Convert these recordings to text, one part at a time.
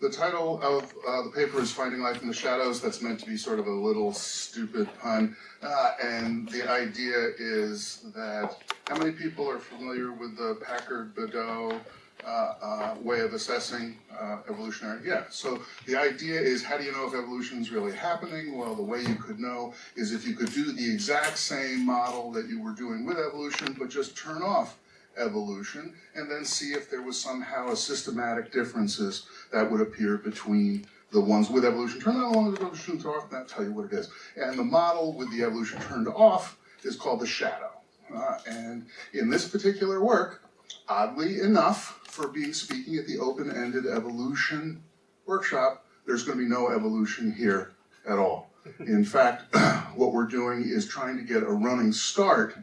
the title of uh, the paper is Finding Life in the Shadows. That's meant to be sort of a little stupid pun. Uh, and the idea is that how many people are familiar with the Packard Bedau uh, uh, way of assessing uh, evolutionary? Yeah. So the idea is how do you know if evolution is really happening? Well, the way you could know is if you could do the exact same model that you were doing with evolution, but just turn off evolution and then see if there was somehow a systematic differences that would appear between the ones with evolution turned on, the evolution turned off, and that'll tell you what it is. And the model with the evolution turned off is called the shadow. Uh, and in this particular work, oddly enough, for being speaking at the open-ended evolution workshop, there's going to be no evolution here at all. In fact, what we're doing is trying to get a running start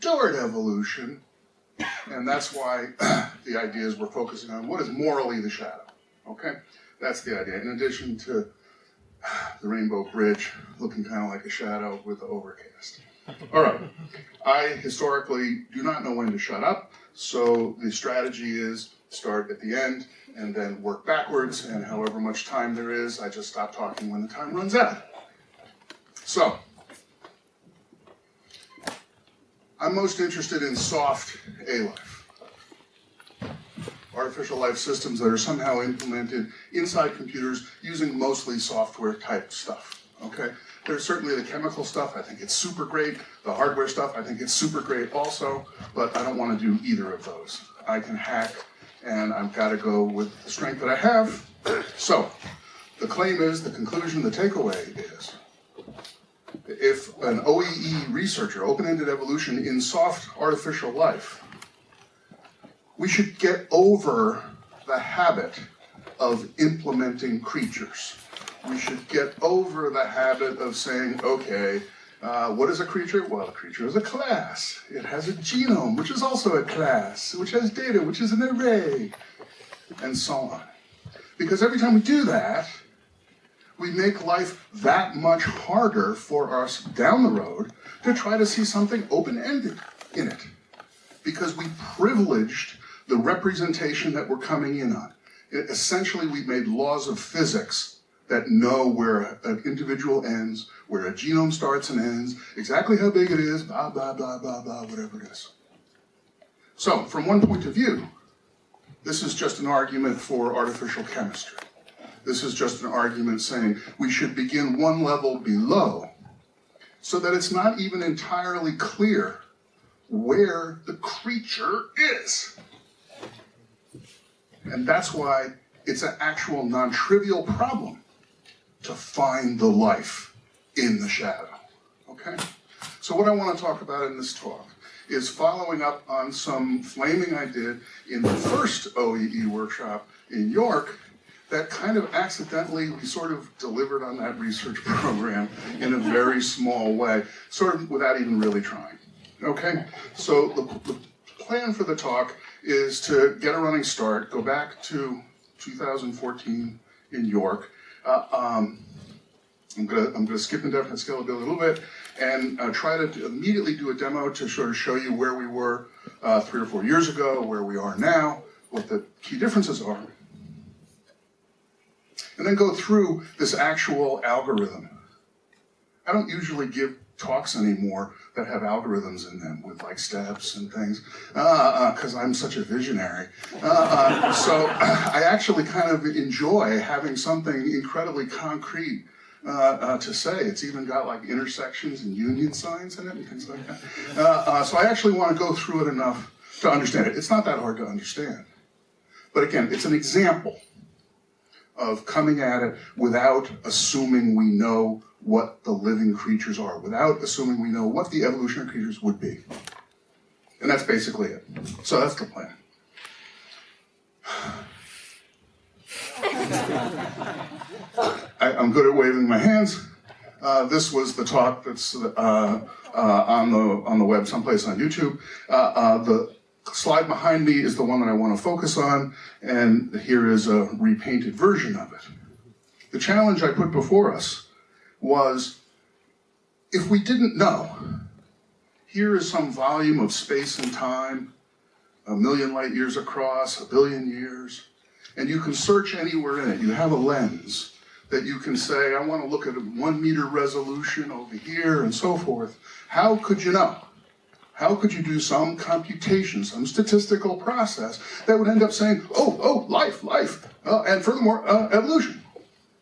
toward evolution and that's why the idea is we're focusing on what is morally the shadow. Okay? That's the idea. In addition to the Rainbow Bridge looking kind of like a shadow with the overcast. All right. I historically do not know when to shut up, so the strategy is start at the end and then work backwards, and however much time there is, I just stop talking when the time runs out. So, I'm most interested in soft A-life. Artificial life systems that are somehow implemented inside computers using mostly software type stuff, okay? There's certainly the chemical stuff, I think it's super great. The hardware stuff, I think it's super great also, but I don't want to do either of those. I can hack, and I've got to go with the strength that I have. So, the claim is, the conclusion, the takeaway is, if an OEE researcher, open-ended evolution in soft artificial life, we should get over the habit of implementing creatures. We should get over the habit of saying, okay, uh, what is a creature? Well, a creature is a class. It has a genome, which is also a class, which has data, which is an array, and so on. Because every time we do that, we make life that much harder for us down the road to try to see something open-ended in it. Because we privileged the representation that we're coming in on. It, essentially, we've made laws of physics that know where an individual ends, where a genome starts and ends, exactly how big it is, blah, blah, blah, blah, blah, whatever it is. So, from one point of view, this is just an argument for artificial chemistry. This is just an argument saying we should begin one level below so that it's not even entirely clear where the creature is. And that's why it's an actual non-trivial problem to find the life in the shadow, okay? So what I want to talk about in this talk is following up on some flaming I did in the first OEE workshop in York that kind of accidentally, we sort of delivered on that research program in a very small way, sort of without even really trying. Okay, so the, the plan for the talk is to get a running start, go back to 2014 in York. Uh, um, I'm gonna I'm gonna skip indefinite scalability a little bit and uh, try to immediately do a demo to sort of show you where we were uh, three or four years ago, where we are now, what the key differences are, and then go through this actual algorithm. I don't usually give talks anymore that have algorithms in them with like steps and things because uh, uh, I'm such a visionary. Uh, uh so I actually kind of enjoy having something incredibly concrete uh, uh, to say. It's even got like intersections and union signs in it and things like that. so I actually want to go through it enough to understand it. It's not that hard to understand. But again, it's an example of coming at it without assuming we know what the living creatures are, without assuming we know what the evolutionary creatures would be. And that's basically it. So that's the plan. I, am good at waving my hands. Uh, this was the talk that's uh, uh, on the on the web someplace on YouTube. Uh, uh, the slide behind me is the one that I want to focus on, and here is a repainted version of it. The challenge I put before us was, if we didn't know, here is some volume of space and time, a million light years across, a billion years, and you can search anywhere in it. You have a lens that you can say, I want to look at a one meter resolution over here and so forth. How could you know? How could you do some computation, some statistical process that would end up saying, oh, oh, life, life, uh, and furthermore, uh, evolution?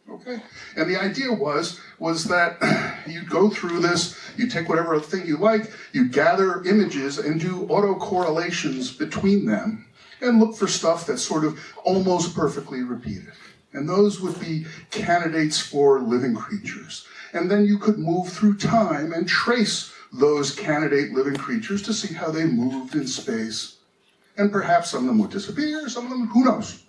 Okay, and the idea was was that you go through this, you take whatever thing you like, you gather images and do autocorrelations between them, and look for stuff that's sort of almost perfectly repeated. And those would be candidates for living creatures. And then you could move through time and trace those candidate living creatures to see how they moved in space. And perhaps some of them would disappear, some of them, who knows?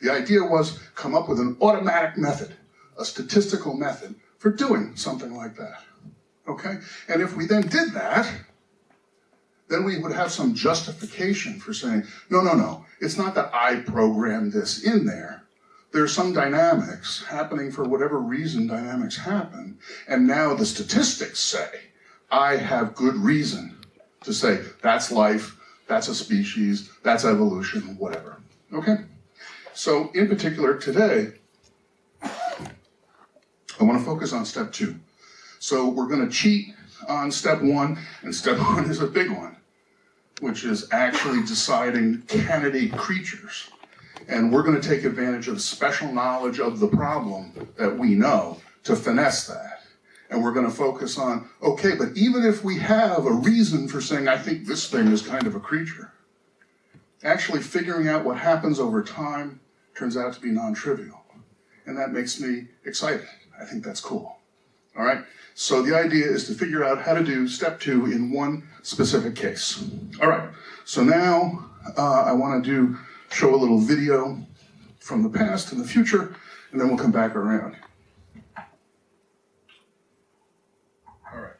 The idea was come up with an automatic method, a statistical method for doing something like that. Okay? And if we then did that, then we would have some justification for saying, no, no, no, it's not that I programmed this in there. There's some dynamics happening for whatever reason dynamics happen, and now the statistics say, I have good reason to say that's life, that's a species, that's evolution, whatever. Okay? So in particular today, I want to focus on step two. So we're going to cheat on step one, and step one is a big one, which is actually deciding candidate creatures. And we're going to take advantage of special knowledge of the problem that we know to finesse that. And we're going to focus on, okay, but even if we have a reason for saying, I think this thing is kind of a creature, actually figuring out what happens over time turns out to be non-trivial. And that makes me excited. I think that's cool. All right? So the idea is to figure out how to do step two in one specific case. All right, so now uh, I want to do show a little video from the past and the future, and then we'll come back around. All right.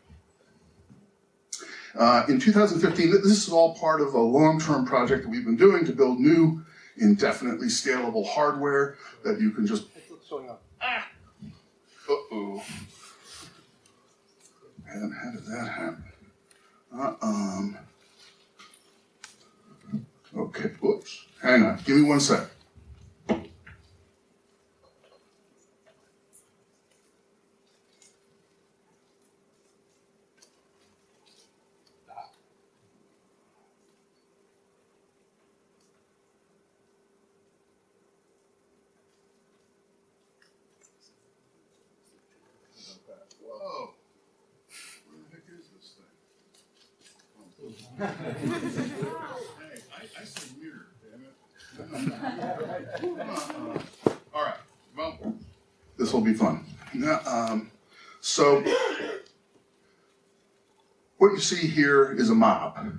Uh, in 2015, this is all part of a long-term project that we've been doing to build new, indefinitely scalable hardware that you can just. It's showing up. Ah. Uh-oh. And how did that happen? Uh, um. Okay, whoops. Hang on, give me one sec. Whoa. Where the heck is this thing? Hey, I, I said mirror, damn it. Uh-uh. All right, well, this will be fun. Um, so, what you see here is a mob.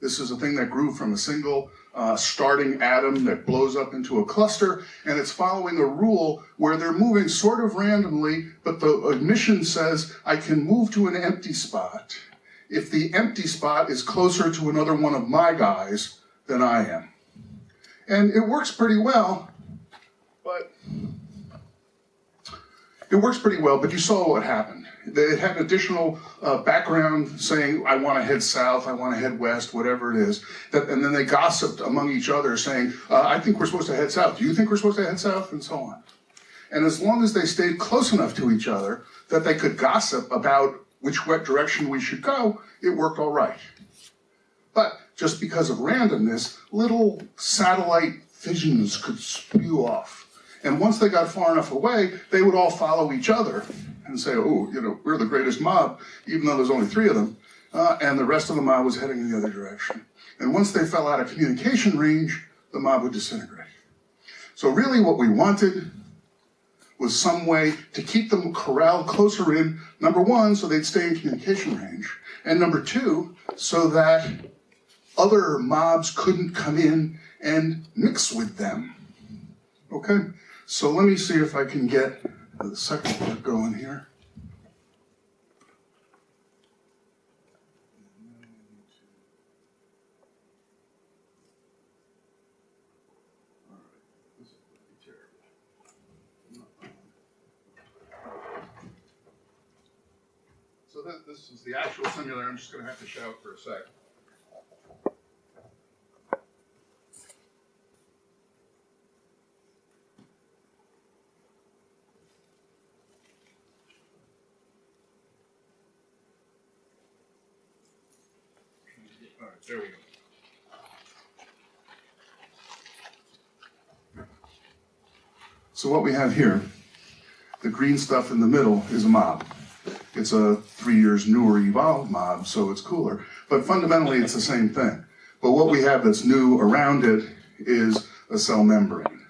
This is a thing that grew from a single uh, starting atom that blows up into a cluster, and it's following a rule where they're moving sort of randomly, but the admission says I can move to an empty spot if the empty spot is closer to another one of my guys than I am. And it works pretty well, but it works pretty well, but you saw what happened. It had an additional uh, background saying, I want to head south, I want to head west, whatever it is. That, and then they gossiped among each other saying, uh, I think we're supposed to head south. Do you think we're supposed to head south? And so on. And as long as they stayed close enough to each other that they could gossip about which what direction we should go, it worked all right. But just because of randomness, little satellite fissions could spew off. And once they got far enough away, they would all follow each other and say, oh, you know, we're the greatest mob, even though there's only three of them. Uh, and the rest of the mob was heading in the other direction. And once they fell out of communication range, the mob would disintegrate. So really what we wanted was some way to keep them corralled closer in, number one, so they'd stay in communication range, and number two, so that other mobs couldn't come in and mix with them. Okay, so let me see if I can get the second part going here. So that, this is the actual simulator. I'm just going to have to shout for a sec. There we go. So what we have here, the green stuff in the middle is a mob. It's a three years newer evolved mob, so it's cooler. But fundamentally, it's the same thing. But what we have that's new around it is a cell membrane,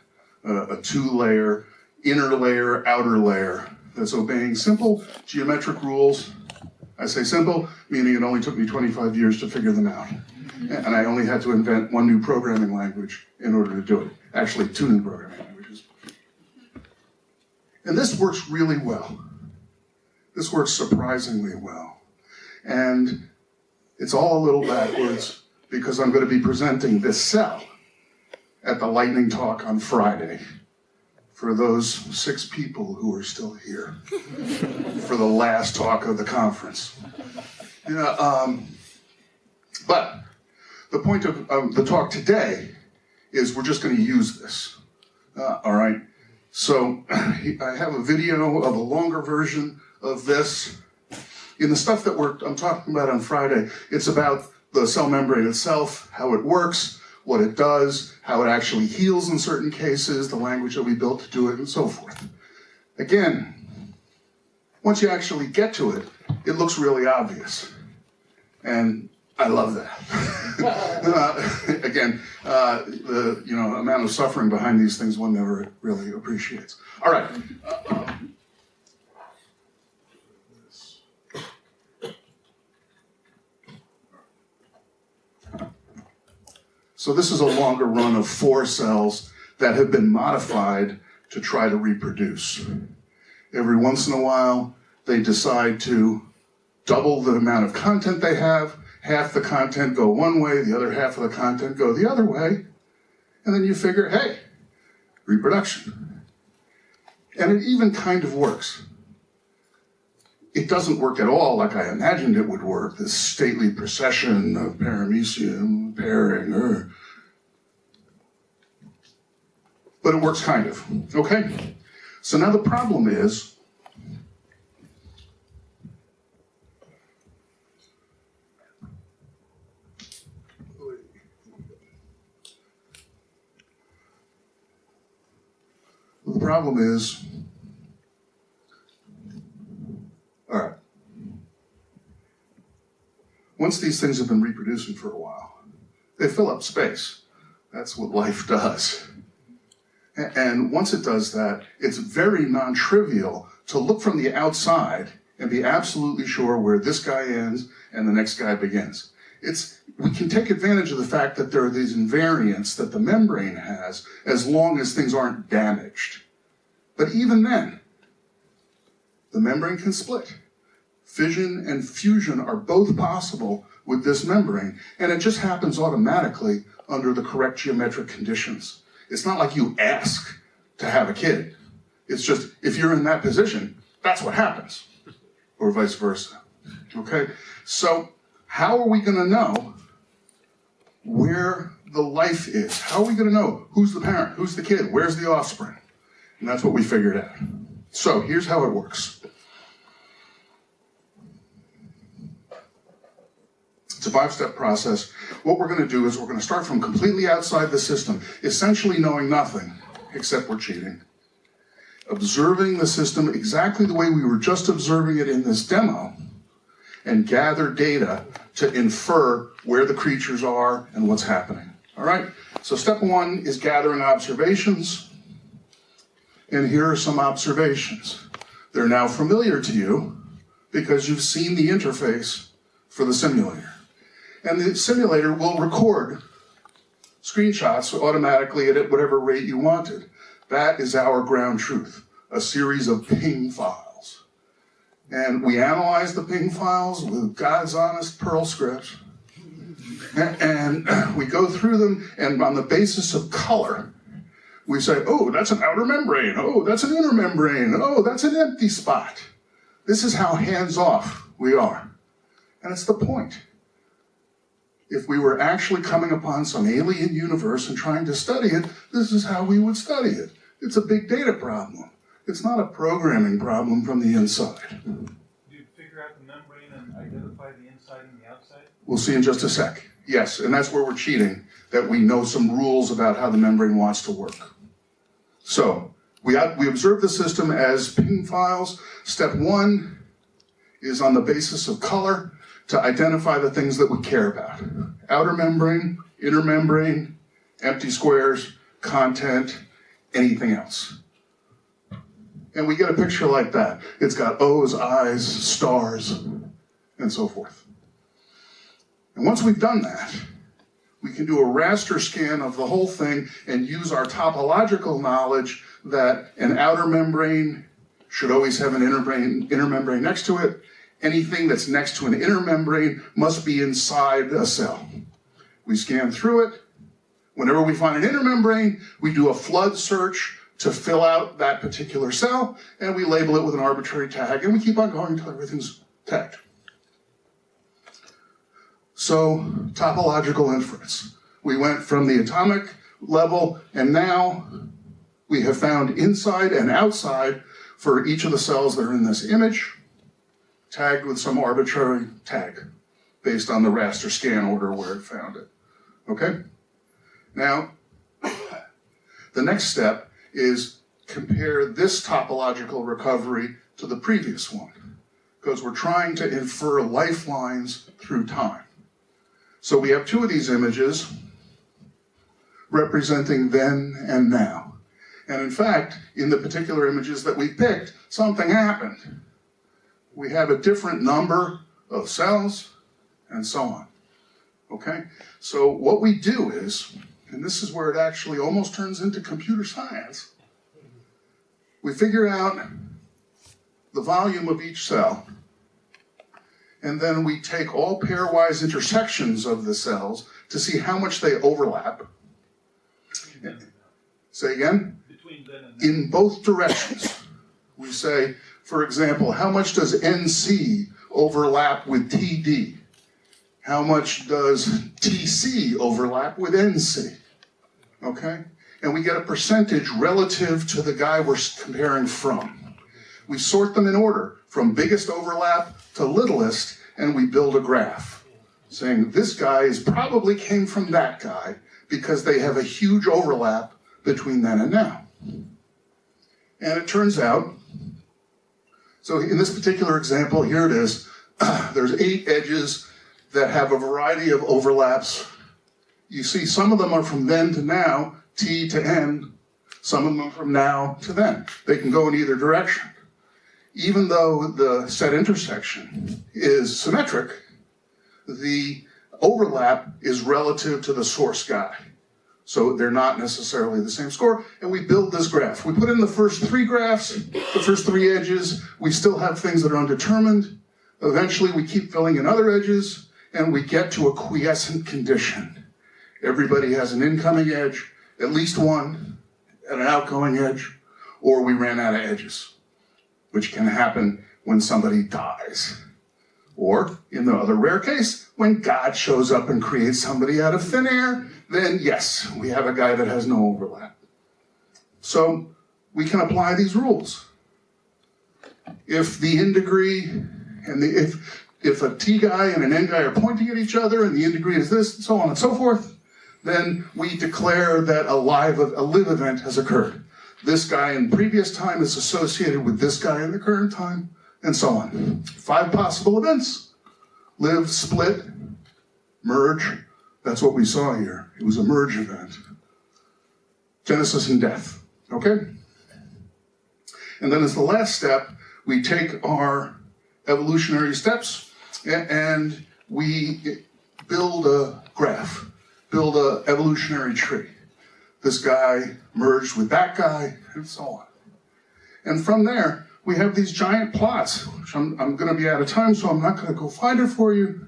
a, two-layer, inner layer, outer layer that's obeying simple geometric rules. I say simple, meaning it only took me 25 years to figure them out. And I only had to invent one new programming language in order to do it. Actually, two new programming languages. And this works really well. This works surprisingly well. And it's all a little backwards because I'm going to be presenting this cell at the lightning talk on Friday for those six people who are still here for the last talk of the conference. Yeah, um, but the point of, of the talk today is we're just going to use this. Uh, all right. So I have a video of a longer version of this. In the stuff that we're I'm talking about on Friday, it's about the cell membrane itself, how it works, what it does, how it actually heals in certain cases, the language that we built to do it, and so forth. Again, once you actually get to it, it looks really obvious. And I love that. uh, again, uh, the you know amount of suffering behind these things one never really appreciates. All right. Uh, So this is a longer run of four cells that have been modified to try to reproduce. Every once in a while, they decide to double the amount of content they have, half the content go one way, the other half of the content go the other way, and then you figure, hey, reproduction. And it even kind of works. It doesn't work at all like I imagined it would work, this stately procession of paramecium pairing. er. But it works kind of, okay? So now the problem is, the problem is, all right. Once these things have been reproducing for a while, they fill up space. That's what life does. And once it does that, it's very non trivial to look from the outside and be absolutely sure where this guy ends and the next guy begins. It's, we can take advantage of the fact that there are these invariants that the membrane has as long as things aren't damaged. But even then, the membrane can split. Fission and fusion are both possible with this membrane, and it just happens automatically under the correct geometric conditions. It's not like you ask to have a kid. It's just if you're in that position, that's what happens, or vice versa. Okay? So, how are we going to know where the life is? How are we going to know who's the parent, who's the kid, where's the offspring? And that's what we figured out. So, here's how it works. It's a five step process. What we're going to do is we're going to start from completely outside the system, essentially knowing nothing, except we're cheating. Observing the system exactly the way we were just observing it in this demo, and gather data to infer where the creatures are and what's happening. All right? So, step one is gathering observations. And here are some observations. They're now familiar to you because you've seen the interface for the simulator. And the simulator will record screenshots automatically at whatever rate you wanted. That is our ground truth, a series of PNG files. And we analyze the PNG files with God's honest Perl script. And we go through them, and on the basis of color, we say, oh, that's an outer membrane. Oh, that's an inner membrane. Oh, that's an empty spot. This is how hands off we are. And it's the point if we were actually coming upon some alien universe and trying to study it, this is how we would study it. It's a big data problem. It's not a programming problem from the inside. Do you figure out the membrane and identify the inside and the outside? We'll see in just a sec. Yes, and that's where we're cheating, that we know some rules about how the membrane wants to work. So, we, we observe the system as PNG files. Step one is on the basis of color to identify the things that we care about. Outer membrane, inner membrane, empty squares, content, anything else. And we get a picture like that. It's got O's, I's, stars, and so forth. And once we've done that, we can do a raster scan of the whole thing and use our topological knowledge that an outer membrane should always have an inner, membrane next to it. Anything that's next to an inner membrane must be inside a cell. We scan through it. Whenever we find an inner membrane, we do a flood search to fill out that particular cell, and we label it with an arbitrary tag, and we keep on going until everything's tagged. So, topological inference. We went from the atomic level, and now we have found inside and outside for each of the cells that are in this image, tagged with some arbitrary tag based on the raster scan order where it found it. Okay? Now, the next step is compare this topological recovery to the previous one, because we're trying to infer lifelines through time. So we have two of these images representing then and now. And in fact, in the particular images that we picked, something happened. We have a different number of cells and so on. Okay? So what we do is, and this is where it actually almost turns into computer science, we figure out the volume of each cell and then we take all pairwise intersections of the cells to see how much they overlap. Say again? In both directions. We say, for example, how much does NC overlap with TD? How much does TC overlap with NC? Okay? And we get a percentage relative to the guy we're comparing from. We sort them in order, from biggest overlap to littlest, and we build a graph saying this guy is probably came from that guy because they have a huge overlap between then and now. And it turns out, so in this particular example, here it is, there's eight edges that have a variety of overlaps. You see some of them are from then to now, T to N, some of them are from now to then. They can go in either direction even though the set intersection is symmetric, the overlap is relative to the source guy. So they're not necessarily the same score, and we build this graph. We put in the first three graphs, the first three edges, we still have things that are undetermined. Eventually we keep filling in other edges, and we get to a quiescent condition. Everybody has an incoming edge, at least one, and an outgoing edge, or we ran out of edges which can happen when somebody dies. Or, in the other rare case, when God shows up and creates somebody out of thin air, then yes, we have a guy that has no overlap. So, we can apply these rules. If the in degree and the, if, if a T guy and an N guy are pointing at each other and the in degree is this, and so on and so forth, then we declare that a live, a live event has occurred this guy in previous time is associated with this guy in the current time, and so on. Five possible events. Live, split, merge. That's what we saw here. It was a merge event. Genesis and death. Okay? And then as the last step, we take our evolutionary steps and we build a graph, build an evolutionary tree this guy merged with that guy, and so on. And from there, we have these giant plots, which I'm, I'm going to be out of time, so I'm not going to go find it for you,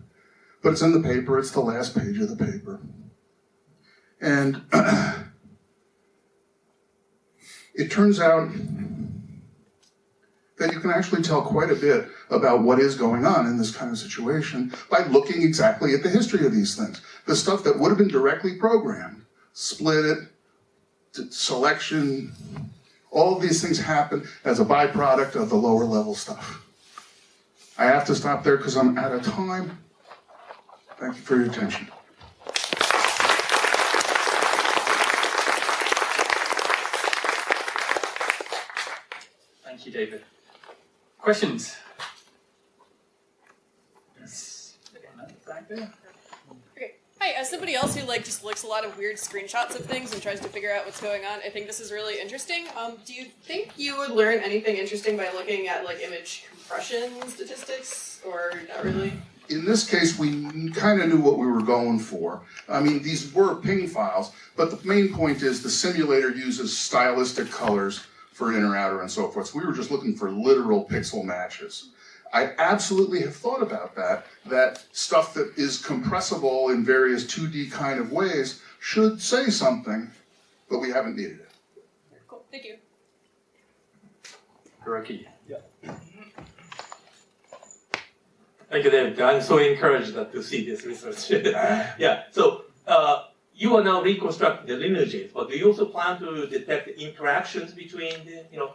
but it's in the paper. It's the last page of the paper. And it turns out that you can actually tell quite a bit about what is going on in this kind of situation by looking exactly at the history of these things. The stuff that would have been directly programmed, split it, selection, all of these things happen as a byproduct of the lower level stuff. I have to stop there because I'm out of time. Thank you for your attention. Thank you, David. Questions? Yes. Back there. As somebody else who like just looks a lot of weird screenshots of things and tries to figure out what's going on, I think this is really interesting. Um, do you think you would learn anything interesting by looking at like image compression statistics, or not really? In this case, we kind of knew what we were going for. I mean, these were PNG files, but the main point is the simulator uses stylistic colors for inner, outer, and so forth. So we were just looking for literal pixel matches. I absolutely have thought about that, that stuff that is compressible in various 2D kind of ways should say something, but we haven't needed it. Cool. Thank you. Hiroki. Yeah. Thank you, David. I'm so encouraged to see this research. yeah. So uh, you are now reconstructing the lineages, but do you also plan to detect interactions between the you know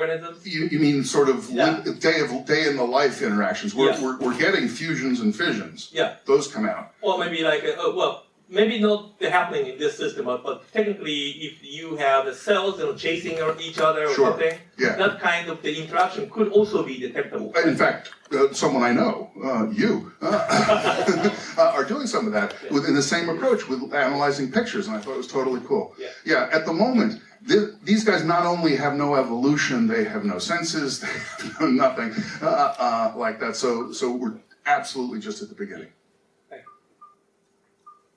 organisms? You, you mean sort of Yeah. day of day in the life interactions? We're, Yeah. we're, we're getting fusions and fissions. Yeah. Those come out. Or maybe like uh, uh, well, maybe not happening in this system, but, but technically, if you have the cells you know, chasing each other or Sure. something, Yeah. that kind of the interaction could also be detectable. In fact, uh, someone I know, uh, you, uh, are doing some of that within the same approach with analyzing pictures, and I thought it was totally cool. Yeah. Yeah, at the moment, th- these guys not only have no evolution, they have no senses, they have no nothing uh, uh, like that. So, so we're absolutely just at the beginning.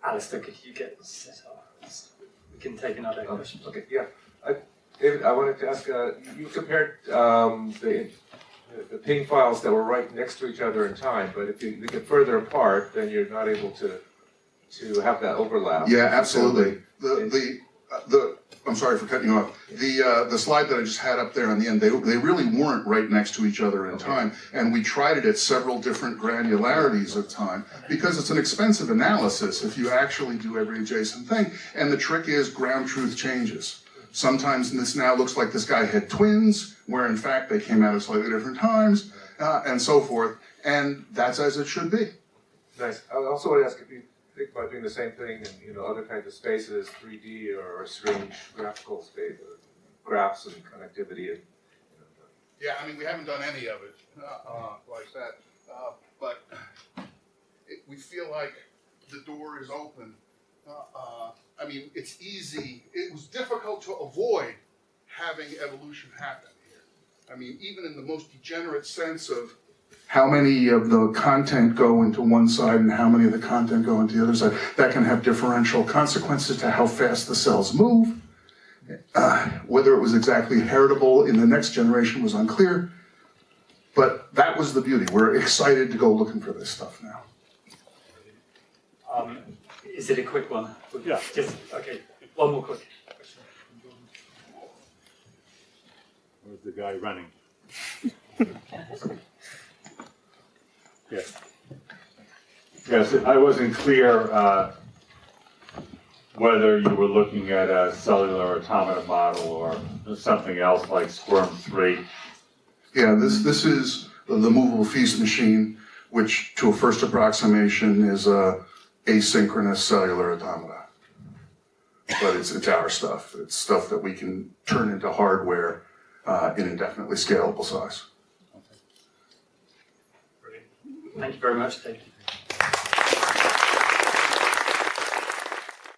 Alistair, could you get set up? we can take another Um, question. Okay, yeah. I- David, I wanted to ask, uh, you compared um, the the PNG files that were right next to each other in time, but if you they get further apart, then you're not able to to have that overlap. Yeah, absolutely. The, the, uh, the, I'm sorry for cutting you off. The, uh, the slide that I just had up there on the end, they, they really weren't right next to each other in Okay. time. And we tried it at several different granularities of time because it's an expensive analysis if you actually do every adjacent thing. And the trick is ground truth changes. Sometimes this now looks like this guy had twins, where in fact they came out at slightly different times, uh, and so forth. And that's as it should be. Nice. I also want to ask if you think about doing the same thing in, you know, other kinds of spaces, 3D or strange graphical space, uh, graphs and connectivity and, you know, Yeah, I mean, we haven't done any of it uh, uh, like that, uh, but it, we feel like the door is open. Uh, uh, I mean, it's easy. It was difficult to avoid having evolution happen here. I mean, even in the most degenerate sense of how many of the content go into one side and how many of the content go into the other side, that can have differential consequences to how fast the cells move. Uh, whether it was exactly heritable in the next generation was unclear, but that was the beauty. We're excited to go looking for this stuff now. Um, is it a quick one? Yeah. Just okay. One more quick. question. Where's the guy running? Yes. Yes, I wasn't clear uh, whether you were looking at a cellular automata model or something else like Squirm 3. Yeah, this, this is the movable feast machine, which to a first approximation is a asynchronous cellular automata. But it's, it's our stuff. It's stuff that we can turn into hardware uh, in indefinitely scalable size. Thank you very much, David.